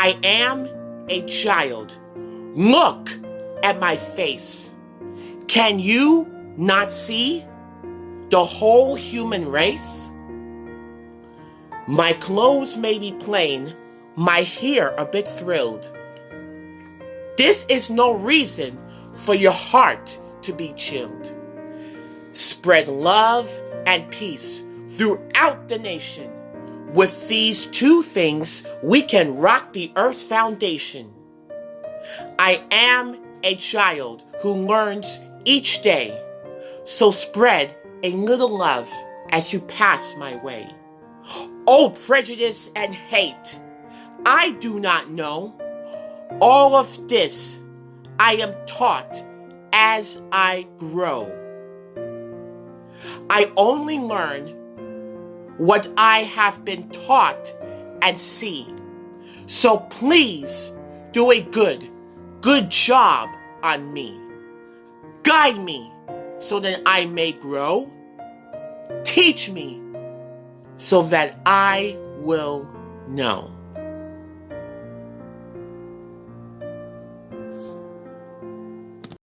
I am a child. Look at my face. Can you not see the whole human race? My clothes may be plain, my hair a bit thrilled. This is no reason for your heart to be chilled. Spread love and peace throughout the nation. With these two things, we can rock the earth's foundation. I am a child who learns each day, so spread a little love as you pass my way. Oh, prejudice and hate, I do not know. All of this I am taught as I grow. I only learn what I have been taught and seen. So please do a good, good job on me. Guide me so that I may grow. Teach me so that I will know.